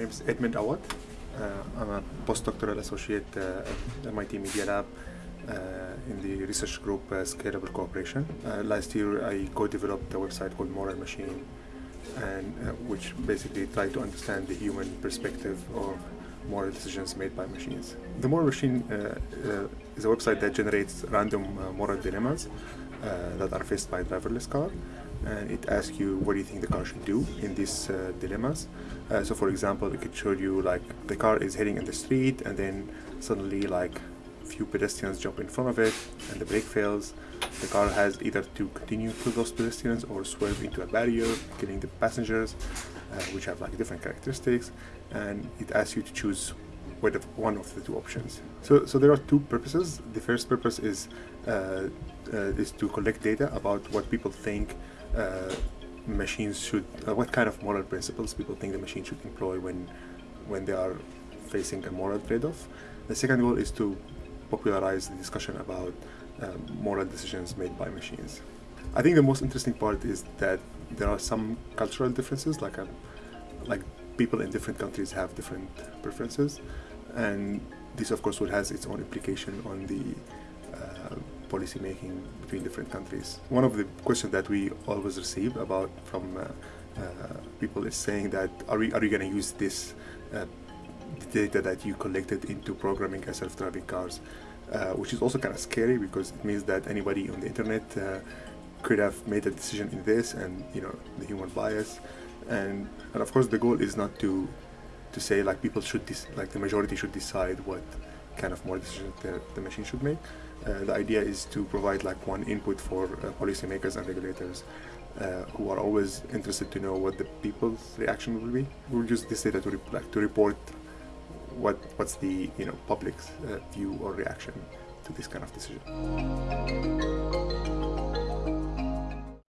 name is Edmond Awad. Uh, I'm a postdoctoral associate uh, at MIT Media Lab uh, in the research group uh, Scalable Cooperation. Uh, last year, I co-developed a website called Moral Machine, and uh, which basically tried to understand the human perspective of moral decisions made by machines. The Moral Machine is a website that generates random moral dilemmas that are faced by driverless car and it asks you what do you think the car should do in these uh, dilemmas. Uh, so for example, it could show you like the car is heading in the street and then suddenly like a few pedestrians jump in front of it and the brake fails. The car has either to continue through those pedestrians or swerve into a barrier, killing the passengers, uh, which have like different characteristics, and it asks you to choose one of the two options. So, so there are two purposes. The first purpose is uh, uh, is to collect data about what people think uh, machines should, uh, what kind of moral principles people think the machine should employ when when they are facing a moral trade-off. The second goal is to popularize the discussion about um, moral decisions made by machines. I think the most interesting part is that there are some cultural differences, like um, like people in different countries have different preferences, and this of course has its own implication on the uh, policy making between different countries. One of the questions that we always receive about from uh, uh, people is saying that are we are you going to use this uh, data that you collected into programming self-driving cars, uh, which is also kind of scary because it means that anybody on the internet uh, could have made a decision in this and you know the human bias and and of course the goal is not to to say like people should like the majority should decide what kind of more decisions that the machine should make. Uh, the idea is to provide like one input for uh, policymakers and regulators uh, who are always interested to know what the people's reaction will be. We'll use this data to, re- like, to report what what's the you know public's uh, view or reaction to this kind of decision